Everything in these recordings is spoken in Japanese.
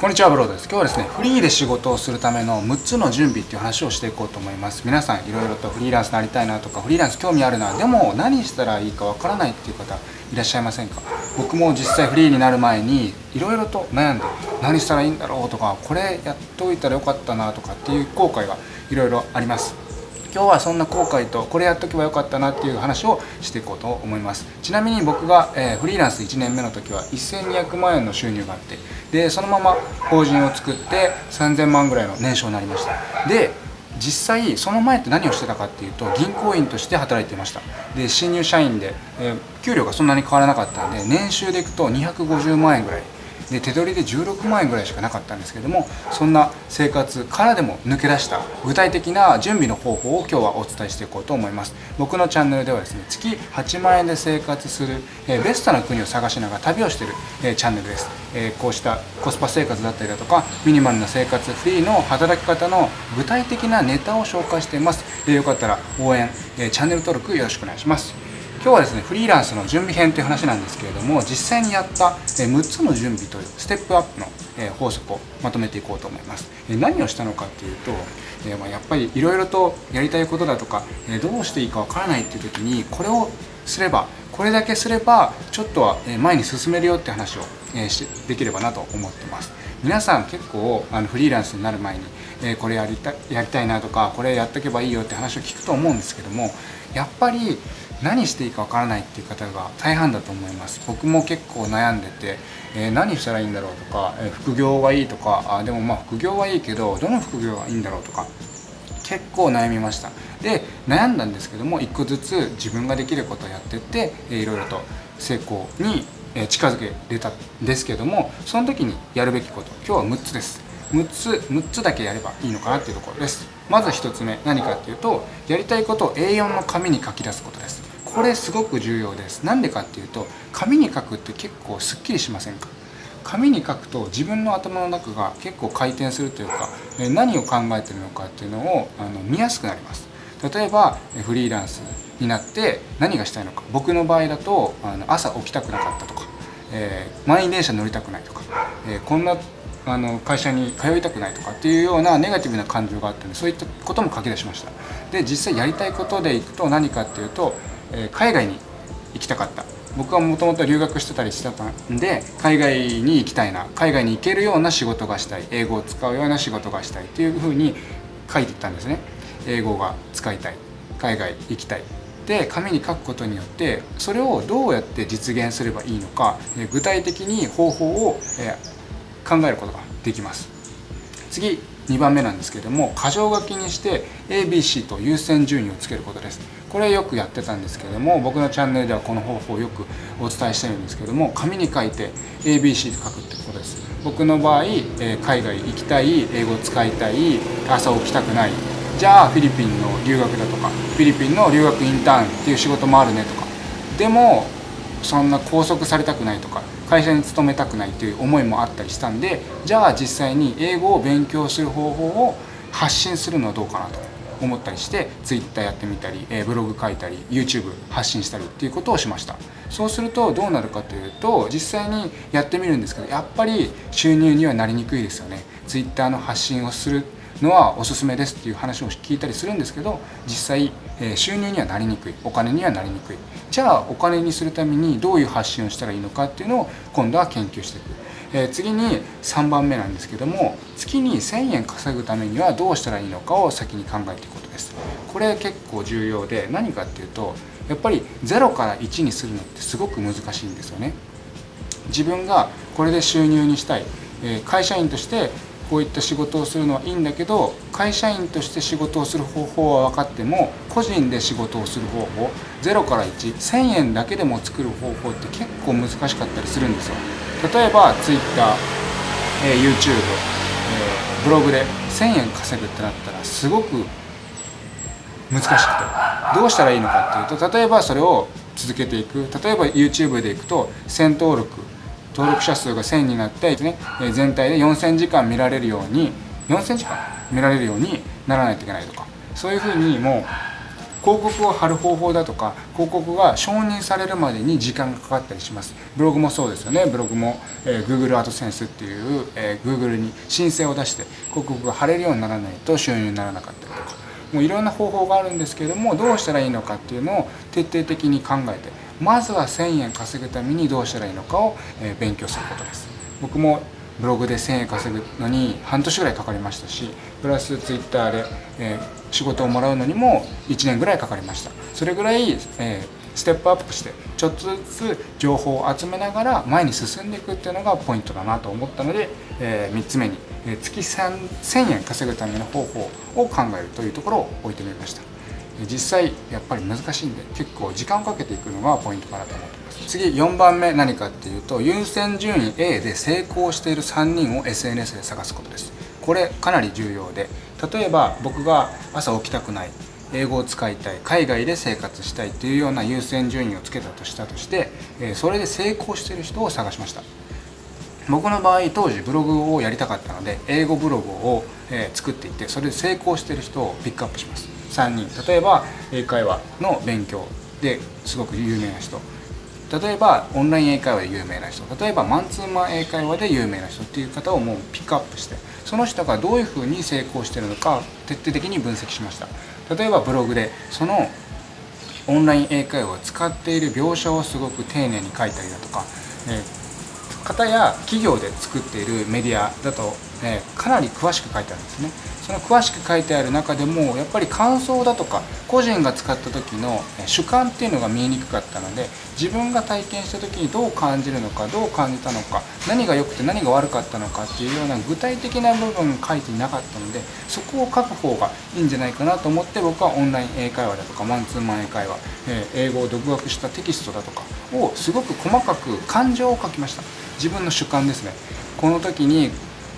こんにちはブローです。今日はですねフリーで仕事をするための6つの準備っていう話をしていこうと思います。皆さんいろいろとフリーランスになりたいなとかフリーランス興味あるなでも何したらいいかわからないっていう方いらっしゃいませんか？僕も実際フリーになる前にいろいろと悩んで何したらいいんだろうとかこれやっといたらよかったなとかっていう後悔がいろいろあります。今日はそんな後悔とこれやっとけばよかったなっていう話をしていこうと思います。ちなみに僕が、えー、フリーランス1年目の時は1200万円の収入があってでそのまま法人を作って3000万ぐらいの年商になりました。で実際その前って何をしてたかっていうと銀行員として働いていました。で新入社員で、えー、給料がそんなに変わらなかったんで年収でいくと250万円ぐらいで手取りで16万円ぐらいしかなかったんですけどもそんな生活からでも抜け出した具体的な準備の方法を今日はお伝えしていこうと思います。僕のチャンネルではですね月8万円で生活する、えベストな国を探しながら旅をしてる、えチャンネルです、えこうしたコスパ生活だったりだとかミニマルな生活フリーの働き方の具体的なネタを紹介しています。でよかったら応援、えチャンネル登録よろしくお願いします。今日はですねフリーランスの準備編という話なんですけれども実際にやった6つの準備というステップアップの法則をまとめていこうと思います。何をしたのかっていうとやっぱりいろいろとやりたいことだとかどうしていいかわからないっていう時にこれをすればこれだけすればちょっとは前に進めるよって話をできればなと思ってます。皆さん結構あのフリーランスになる前にこれやりたやりたいなとかこれやっとけばいいよって話を聞くと思うんですけどもやっぱり何していいかわからないっていう方が大半だと思います。僕も結構悩んでて、えー、何したらいいんだろうとか、えー、副業はいいとかあでもまあ副業はいいけどどの副業がいいんだろうとか結構悩みました。で悩んだんですけども一個ずつ自分ができることをやってっていろいろと成功に近づけれたんですけどもその時にやるべきこと今日は6つです。6つ6つだけやればいいのかなっていうところです。まず1つ目何かっていうとやりたいことを A4 の紙に書き出すことです。これすごく重要です。なんでかっていうと紙に書くって結構すっきりしませんか？紙に書くと自分の頭の中が結構回転するというか何を考えてるのかっていうのをあの見やすくなります。例えばフリーランスになって何がしたいのか。僕の場合だとあの朝起きたくなかったとか、えー、満員電車乗りたくないとか、えー、こんなあの会社に通いたくないとかっていうようなネガティブな感情があったんでそういったことも書き出しました。で実際やりたいことでいくと何かっていうとえ海外に行きたかった。僕はもともと留学してたりしてたんで海外に行きたいな。海外に行けるような仕事がしたい。英語を使うような仕事がしたいっていうふうに書いていったんですね。英語が使いたい。海外行きたい。で紙に書くことによってそれをどうやって実現すればいいのか具体的に方法を考えることができます。次2番目なんですけども箇条書きにして ABC と優先順位をつけることです。これよくやってたんですけども僕のチャンネルではこの方法をよくお伝えしてるんですけども紙に書いて ABC と書くってことです。僕の場合、え海外行きたい英語使いたい朝起きたくない。じゃあフィリピンの留学だとかフィリピンの留学インターンっていう仕事もあるねとか。でもそんな拘束されたくないとか会社に勤めたくないという思いもあったりしたんでじゃあ実際に英語を勉強する方法を発信するのはどうかなと。思ったりして Twitter やってみたりブログ書いたり YouTube 発信したりっていうことをしました。そうするとどうなるかというと実際にやってみるんですけどやっぱり収入にはなりにくいですよね。Twitter の発信をするのはおすすめですっていう話を聞いたりするんですけど実際収入にはなりにくい。お金にはなりにくい。じゃあお金にするためにどういう発信をしたらいいのかっていうのを今度は研究していく、えー、次に3番目なんですけども月に1000円稼ぐためにはどうしたらいいのかを先に考えていくことです。これ結構重要で何かっていうとやっぱり0から1にするのってすごく難しいんですよね。自分がこれで収入にしたい。え会社員としてこういった仕事をするのはいいんだけど会社員として仕事をする方法は分かっても個人で仕事をする方法0から1,1000円だけでも作る方法って結構難しかったりするんですよ。例えば Twitter、えー、YouTube、えー、ブログで1000円稼ぐってなったらすごく難しくてどうしたらいいのかっていうと例えばそれを続けていく。例えば YouTube でいくと1000登録。登録者数が1000になって、ね、全体で4000時間見られるように4000時間見られるようにならないといけないとか。そういうふうにもう広告を貼る方法だとか広告が承認されるまでに時間がかかったりします。ブログもそうですよね。ブログも、えー、Google AdSense っていう、えー、Google に申請を出して広告が貼れるようにならないと収入にならなかったりとか。もういろんな方法があるんですけれどもどうしたらいいのかっていうのを徹底的に考えてまずは1000円稼ぐためにどうしたらいいのかを、え勉強することです。僕もブログで1000円稼ぐのに半年ぐらいかかりましたしプラスツイッターで、えー、仕事をもらうのにも1年ぐらいかかりました。それぐらい、えー、ステップアップしてちょっとずつ情報を集めながら前に進んでいくっていうのがポイントだなと思ったので、えー、3つ目に、え、月1000円稼ぐための方法を考えるというところを置いてみました。実際やっぱり難しいんで結構時間をかけていくのがポイントかなと思ってます。次4番目何かっていうと優先順位 A で成功している3人を SNS で探すことです。これかなり重要で例えば僕が朝起きたくない英語を使いたい海外で生活したいというような優先順位をつけたとしたとしてそれで成功している人を探しました。僕の場合当時ブログをやりたかったので英語ブログを作っていてそれで成功している人をピックアップします。3人。例えば英会話の勉強ですごく有名な人。例えばオンライン英会話で有名な人。例えばマンツーマン英会話で有名な人っていう方をもうピックアップしてその人がどういうふうに成功してるのか徹底的に分析しました。例えばブログでそのオンライン英会話を使っている描写をすごく丁寧に書いたりだとか、えー、方や企業で作っているメディアだと、え、かなり詳しく書いてあるんですね。その詳しく書いてある中でもやっぱり感想だとか個人が使った時の主観っていうのが見えにくかったので自分が体験した時にどう感じるのかどう感じたのか何が良くて何が悪かったのかっていうような具体的な部分書いていなかったのでそこを書く方がいいんじゃないかなと思って僕はオンライン英会話だとかマンツーマン英会話、え英語を独学したテキストだとかをすごく細かく感情を書きました。自分の主観ですね。この時に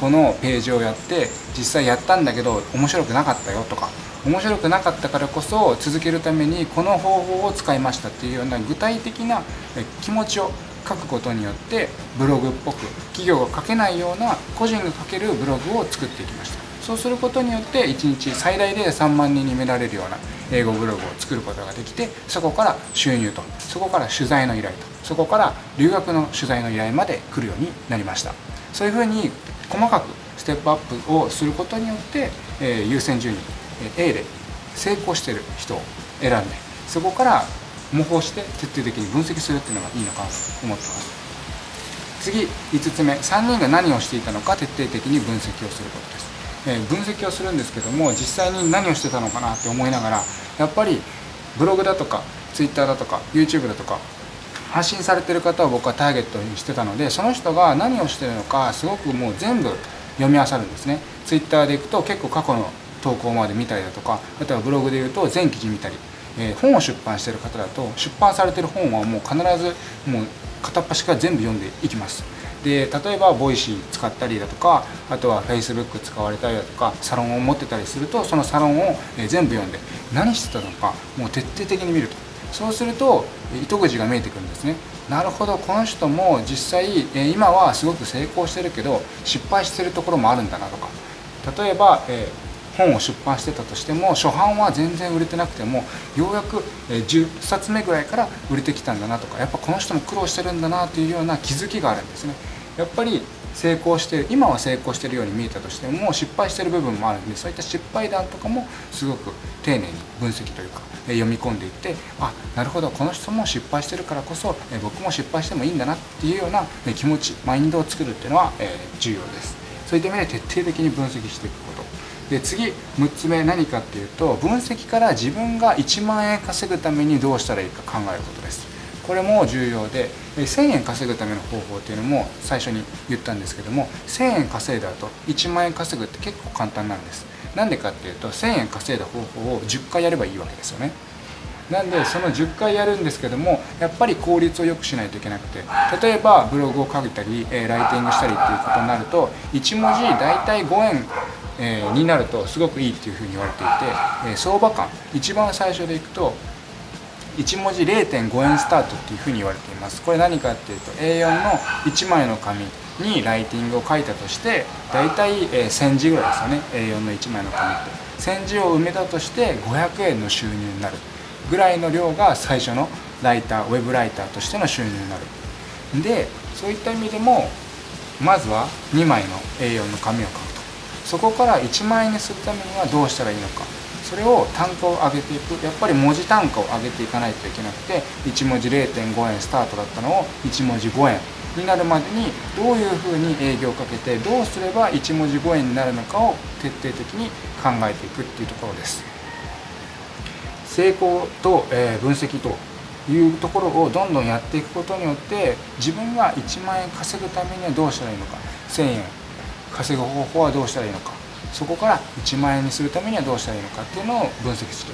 このページをやって実際やったんだけど面白くなかったよとか面白くなかったからこそ続けるためにこの方法を使いましたっていうような具体的な気持ちを書くことによってブログっぽく企業が書けないような個人が書けるブログを作っていきました。そうすることによって1日最大で3万人に見られるような英語ブログを作ることができてそこから収入とそこから取材の依頼とそこから留学の取材の依頼まで来るようになりました。そういうふうに細かくステップアップをすることによって、えー、優先順位 A で成功してる人を選んでそこから模倣して徹底的に分析するっていうのがいいのかなと思ってます。次5つ目3人が何をしていたのか徹底的に分析をすることです、えー、分析をするんですけども実際に何をしてたのかなって思いながらやっぱりブログだとか Twitter だとか YouTube だとか発信されてる方を僕はターゲットにしてたのでその人が何をしてるのかすごくもう全部読み漁るんですね。Twitter でいくと結構過去の投稿まで見たりだとかあとはブログで言うと全記事見たり、えー、本を出版してる方だと出版されてる本はもう必ずもう片っ端から全部読んでいきます。で例えば Voicy 使ったりだとかあとは Facebook 使われたりだとかサロンを持ってたりするとそのサロンを全部読んで何してたのかもう徹底的に見ると。そうすると糸口が見えてくるんですね。なるほどこの人も実際今はすごく成功してるけど失敗してるところもあるんだなとか。例えば、え本を出版してたとしても初版は全然売れてなくてもようやく10冊目ぐらいから売れてきたんだなとか。やっぱこの人も苦労してるんだなというような気づきがあるんですね。やっぱり成功して今は成功してるように見えたとしても失敗してる部分もあるんでそういった失敗談とかもすごく丁寧に分析というか読み込んでいってあなるほどこの人も失敗してるからこそ僕も失敗してもいいんだなっていうような気持ちマインドを作るっていうのは重要です。そういった意味で徹底的に分析していくこと。で次6つ目何かっていうと分析から自分が1万円稼ぐためにどうしたらいいか考えることです。これも重要で1000円稼ぐための方法っていうのも最初に言ったんですけども1000円稼いだ後1万円稼ぐって結構簡単なんです。なんでかっていうと1000円稼いだ方法を10回やればいいわけですよね。なんでその10回やるんですけどもやっぱり効率を良くしないといけなくて例えばブログを書いたり、えライティングしたりっていうことになると1文字大体5円え、になるとすごくいいっていうふうに言われていて、え、相場感一番最初でいくと1文字0.5円スタートっていうふうに言われています。これ何かっていうと A4 の1枚の紙にライティングを書いたとして大体1000字ぐらいですよね。A4 の1枚の紙って。1000字を埋めたとして500円の収入になるぐらいの量が最初のライターウェブライターとしての収入になる。でそういった意味でもまずは2枚の A4 の紙を書くと。そこから1万円にするためにはどうしたらいいのか。それを単価を上げていく。やっぱり文字単価を上げていかないといけなくて1文字0.5円スタートだったのを1文字5円になるまでにどういうふうに営業をかけてどうすれば1文字5円になるのかを徹底的に考えていくっていうところです。成功と、え分析というところをどんどんやっていくことによって自分が1万円稼ぐためにはどうしたらいいのか1000円稼ぐ方法はどうしたらいいのかそこから1万円にするためにはどうしたらいいのかっていうのを分析する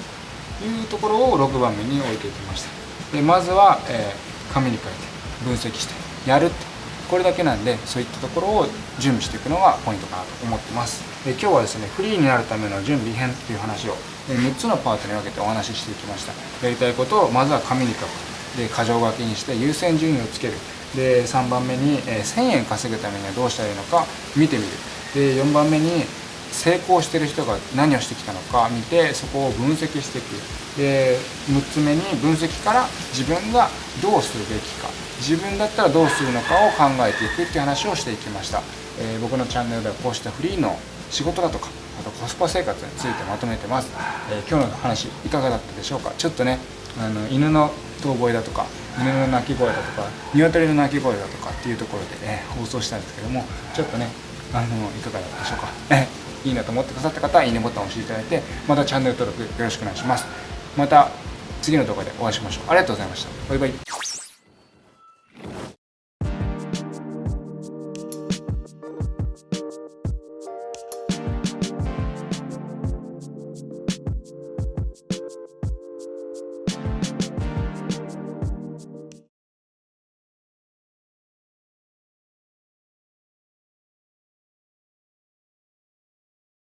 というところを6番目に置いていきました。でまずは、えー、紙に書いて分析してやるって。これだけなんでそういったところを準備していくのがポイントかなと思ってます。で今日はですねフリーになるための準備編っていう話を6つのパートに分けてお話ししていきました。やりたいことをまずは紙に書く。で箇条書きにして優先順位をつける。で3番目に、え1000円稼ぐためにはどうしたらいいのか見てみる。で4番目に成功してる人が何をしてきたのか見てそこを分析していく。で6つ目に分析から自分がどうするべきか。自分だったらどうするのかを考えていくっていう話をしていきました、えー、僕のチャンネルではこうしたフリーの仕事だとかあとコスパ生活についてまとめてます、えー、今日の話いかがだったでしょうか？ちょっとねあの犬の遠吠えだとか犬の鳴き声だとか鶏の鳴き声だとかっていうところで、ね、放送したんですけどもちょっとねあのいかがだったでしょうか、いいなと思ってくださった方はいいねボタンを押していただいてまたチャンネル登録よろしくお願いします。また次の動画でお会いしましょう。ありがとうございました。バイバイ。